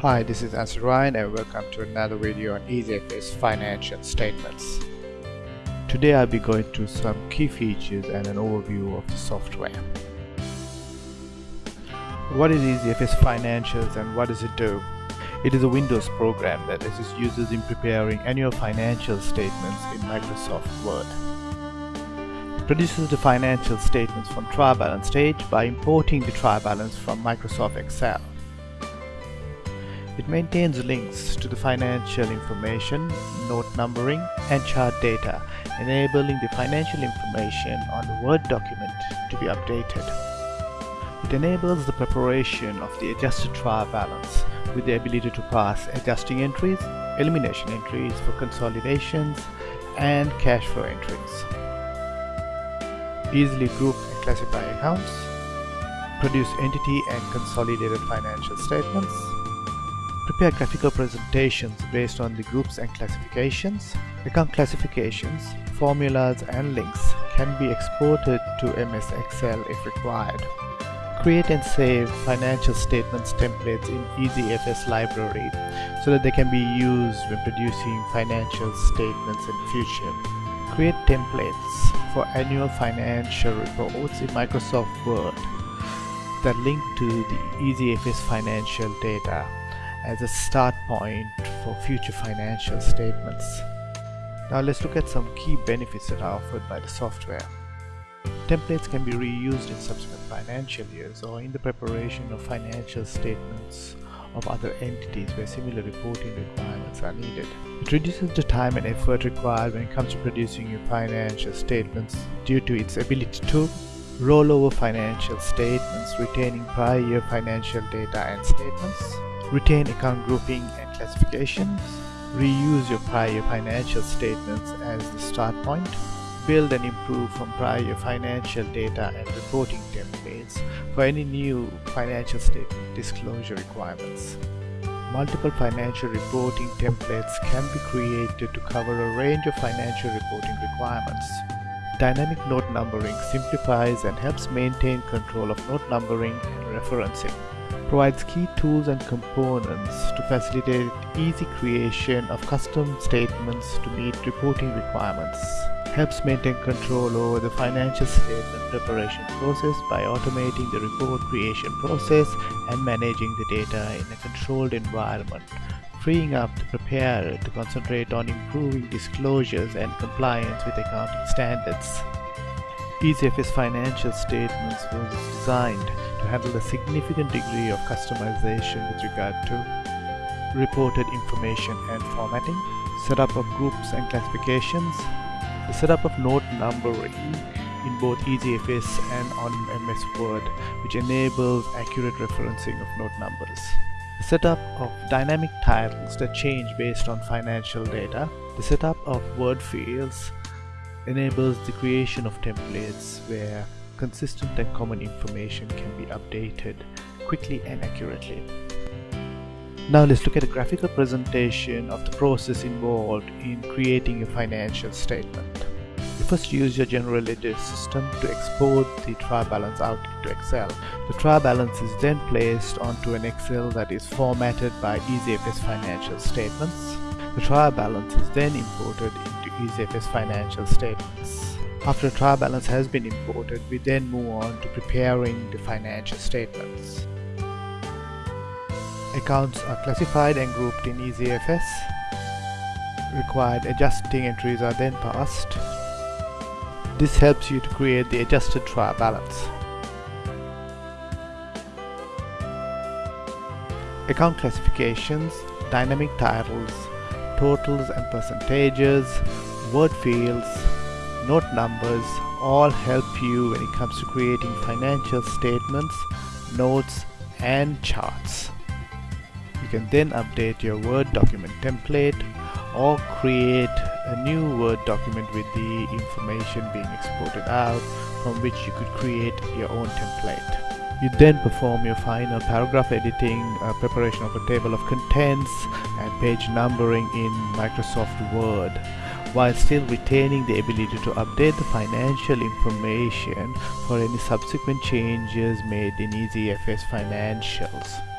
Hi, this is Answer Ryan and welcome to another video on EasyFS financial statements. Today I'll be going through some key features and an overview of the software. What is EasyFS Financials and what does it do? It is a Windows program that assists users in preparing annual financial statements in Microsoft Word. It produces the financial statements from trial balance stage by importing the trial balance from Microsoft Excel. It maintains links to the financial information, note numbering, and chart data, enabling the financial information on the Word document to be updated. It enables the preparation of the adjusted trial balance with the ability to pass adjusting entries, elimination entries for consolidations, and cash flow entries. Easily group and classify accounts, produce entity and consolidated financial statements, Prepare graphical presentations based on the groups and classifications. Account classifications, formulas and links can be exported to MS Excel if required. Create and save financial statements templates in EasyFS library so that they can be used when producing financial statements in future. Create templates for annual financial reports in Microsoft Word that link to the EasyFS financial data as a start point for future financial statements. Now let's look at some key benefits that are offered by the software. Templates can be reused in subsequent financial years or in the preparation of financial statements of other entities where similar reporting requirements are needed. It reduces the time and effort required when it comes to producing your financial statements due to its ability to roll over financial statements retaining prior year financial data and statements, retain account grouping and classifications, reuse your prior financial statements as the start point, build and improve from prior financial data and reporting templates for any new financial statement disclosure requirements. Multiple financial reporting templates can be created to cover a range of financial reporting requirements. Dynamic note numbering simplifies and helps maintain control of note numbering and referencing provides key tools and components to facilitate easy creation of custom statements to meet reporting requirements. Helps maintain control over the financial statement preparation process by automating the report creation process and managing the data in a controlled environment, freeing up the preparer to concentrate on improving disclosures and compliance with accounting standards. EasyFS financial statements was designed to handle a significant degree of customization with regard to reported information and formatting, setup of groups and classifications, the setup of note numbering in both EasyFS and on MS Word, which enables accurate referencing of note numbers. The setup of dynamic titles that change based on financial data, the setup of word fields, enables the creation of templates where consistent and common information can be updated quickly and accurately. Now let's look at a graphical presentation of the process involved in creating a financial statement. You first use your general ledger system to export the trial balance out into Excel. The trial balance is then placed onto an Excel that is formatted by EasyFS financial statements. The trial balance is then imported into EasyFS financial statements. After a trial balance has been imported, we then move on to preparing the financial statements. Accounts are classified and grouped in EasyFS. Required adjusting entries are then passed. This helps you to create the adjusted trial balance. Account classifications, dynamic titles, totals and percentages, word fields, note numbers all help you when it comes to creating financial statements, notes and charts. You can then update your Word document template or create a new Word document with the information being exported out from which you could create your own template. You then perform your final paragraph editing, uh, preparation of a table of contents and page numbering in Microsoft Word while still retaining the ability to update the financial information for any subsequent changes made in EasyFS financials.